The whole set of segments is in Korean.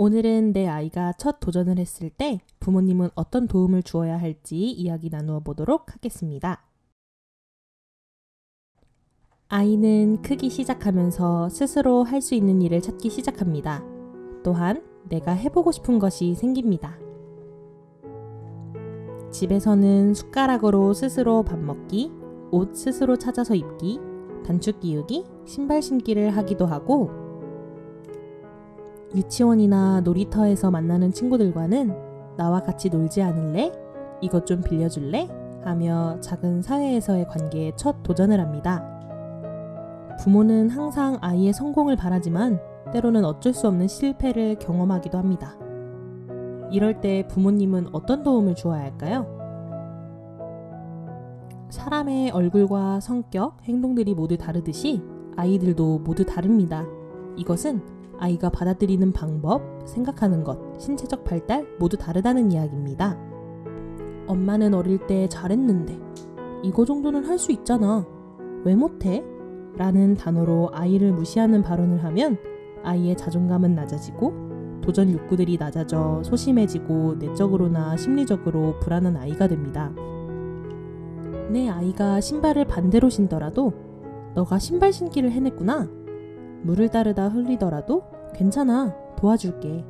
오늘은 내 아이가 첫 도전을 했을 때 부모님은 어떤 도움을 주어야 할지 이야기 나누어 보도록 하겠습니다. 아이는 크기 시작하면서 스스로 할 수 있는 일을 찾기 시작합니다. 또한 내가 해보고 싶은 것이 생깁니다. 집에서는 숟가락으로 스스로 밥 먹기, 옷 스스로 찾아서 입기, 단축 끼우기, 신발 신기를 하기도 하고 유치원이나 놀이터에서 만나는 친구들과는 나와 같이 놀지 않을래? 이것 좀 빌려줄래? 하며 작은 사회에서의 관계에 첫 도전을 합니다. 부모는 항상 아이의 성공을 바라지만 때로는 어쩔 수 없는 실패를 경험하기도 합니다. 이럴 때 부모님은 어떤 도움을 주어야 할까요? 사람의 얼굴과 성격, 행동들이 모두 다르듯이 아이들도 모두 다릅니다. 이것은 아이가 받아들이는 방법, 생각하는 것, 신체적 발달 모두 다르다는 이야기입니다. 엄마는 어릴 때 잘했는데 이거 정도는 할 수 있잖아. 왜 못해? 라는 단어로 아이를 무시하는 발언을 하면 아이의 자존감은 낮아지고 도전 욕구들이 낮아져 소심해지고 내적으로나 심리적으로 불안한 아이가 됩니다. 내 아이가 신발을 반대로 신더라도 너가 신발 신기를 해냈구나. 물을 따르다 흘리더라도 괜찮아. 도와줄게.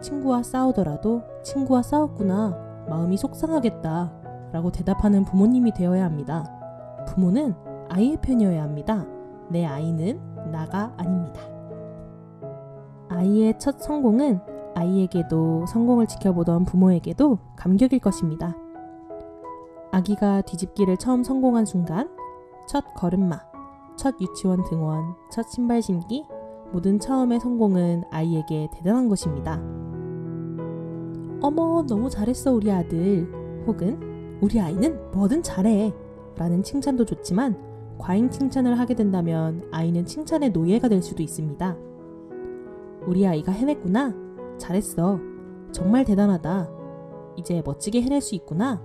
친구와 싸우더라도 친구와 싸웠구나. 마음이 속상하겠다. 라고 대답하는 부모님이 되어야 합니다. 부모는 아이의 편이어야 합니다. 내 아이는 나가 아닙니다. 아이의 첫 성공은 아이에게도 성공을 지켜보던 부모에게도 감격일 것입니다. 아기가 뒤집기를 처음 성공한 순간, 첫 걸음마, 첫 유치원 등원, 첫 신발 신기, 모든 처음의 성공은 아이에게 대단한 것입니다. 어머, 너무 잘했어, 우리 아들. 혹은, 우리 아이는 뭐든 잘해. 라는 칭찬도 좋지만, 과잉 칭찬을 하게 된다면 아이는 칭찬의 노예가 될 수도 있습니다. 우리 아이가 해냈구나. 잘했어. 정말 대단하다. 이제 멋지게 해낼 수 있구나.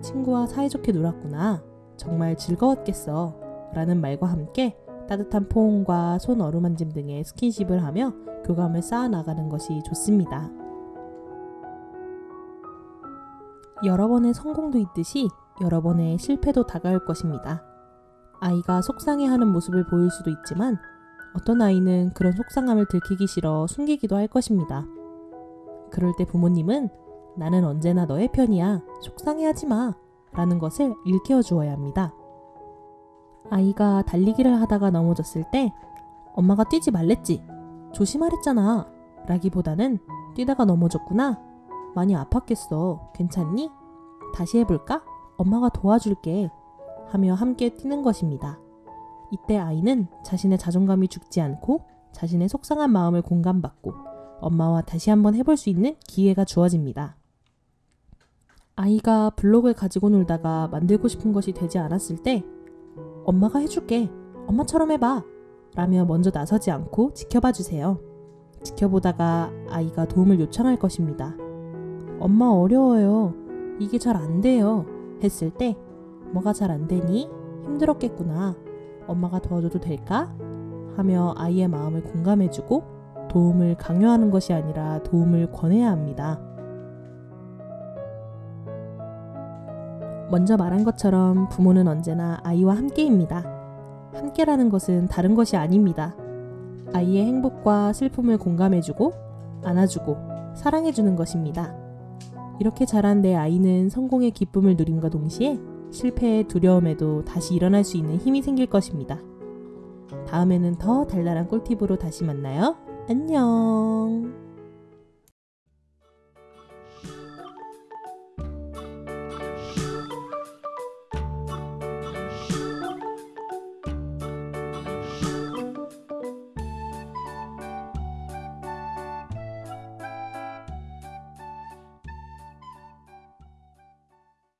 친구와 사이좋게 놀았구나. 정말 즐거웠겠어. 라는 말과 함께 따뜻한 포옹과 손 어루만짐 등의 스킨십을 하며 교감을 쌓아나가는 것이 좋습니다. 여러 번의 성공도 있듯이 여러 번의 실패도 다가올 것입니다. 아이가 속상해하는 모습을 보일 수도 있지만 어떤 아이는 그런 속상함을 들키기 싫어 숨기기도 할 것입니다. 그럴 때 부모님은 나는 언제나 너의 편이야. 속상해하지 마. 라는 것을 일깨워 주어야 합니다. 아이가 달리기를 하다가 넘어졌을 때 엄마가 뛰지 말랬지. 조심하랬잖아. 라기보다는 뛰다가 넘어졌구나. 많이 아팠겠어. 괜찮니? 다시 해볼까? 엄마가 도와줄게. 하며 함께 뛰는 것입니다. 이때 아이는 자신의 자존감이 죽지 않고 자신의 속상한 마음을 공감받고 엄마와 다시 한번 해볼 수 있는 기회가 주어집니다. 아이가 블록을 가지고 놀다가 만들고 싶은 것이 되지 않았을 때 엄마가 해줄게. 엄마처럼 해봐. 라며 먼저 나서지 않고 지켜봐 주세요. 지켜보다가 아이가 도움을 요청할 것입니다. 엄마 어려워요. 이게 잘 안 돼요. 했을 때 뭐가 잘 안 되니? 힘들었겠구나. 엄마가 도와줘도 될까? 하며 아이의 마음을 공감해주고 도움을 강요하는 것이 아니라 도움을 권해야 합니다. 먼저 말한 것처럼 부모는 언제나 아이와 함께입니다. 함께라는 것은 다른 것이 아닙니다. 아이의 행복과 슬픔을 공감해주고 안아주고 사랑해주는 것입니다. 이렇게 자란 내 아이는 성공의 기쁨을 누림과 동시에 실패의 두려움에도 다시 일어날 수 있는 힘이 생길 것입니다. 다음에는 더 달달한 꿀팁으로 다시 만나요. 안녕!